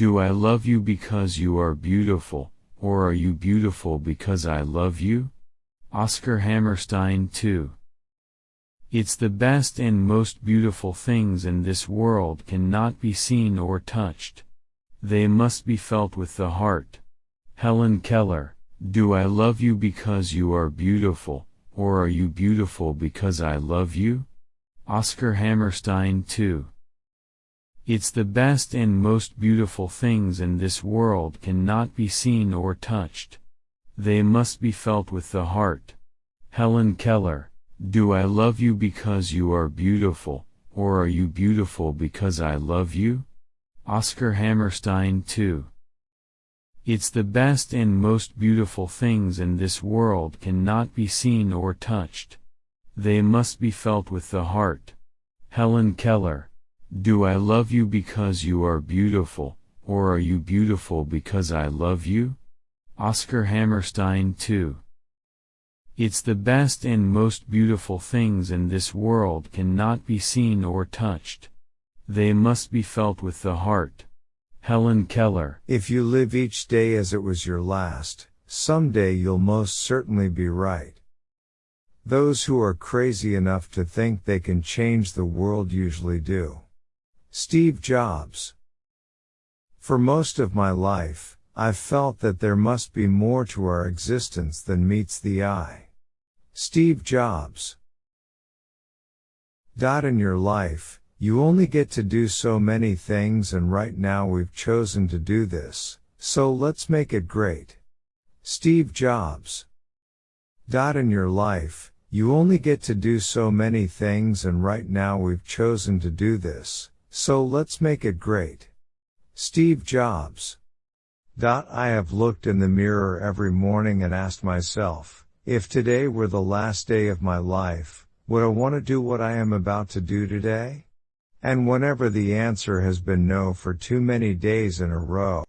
Do I love you because you are beautiful, or are you beautiful because I love you? Oscar Hammerstein 2. It's the best and most beautiful things in this world cannot be seen or touched. They must be felt with the heart. Helen Keller, do I love you because you are beautiful, or are you beautiful because I love you? Oscar Hammerstein 2. It's the best and most beautiful things in this world cannot be seen or touched. They must be felt with the heart. Helen Keller, do I love you because you are beautiful, or are you beautiful because I love you? Oscar Hammerstein 2. It's the best and most beautiful things in this world cannot be seen or touched. They must be felt with the heart. Helen Keller, do I love you because you are beautiful, or are you beautiful because I love you? Oscar Hammerstein 2. It's the best and most beautiful things in this world cannot be seen or touched. They must be felt with the heart. Helen Keller. If you live each day as it was your last, someday you'll most certainly be right. Those who are crazy enough to think they can change the world usually do. Steve Jobs. For most of my life, I've felt that there must be more to our existence than meets the eye. Steve Jobs. Dot in your life, you only get to do so many things and right now we've chosen to do this, so let's make it great. Steve Jobs. Dot in your life, you only get to do so many things and right now we've chosen to do this, so let's make it great. Steve Jobs. I have looked in the mirror every morning and asked myself, if today were the last day of my life, would I want to do what I am about to do today? And whenever the answer has been no for too many days in a row,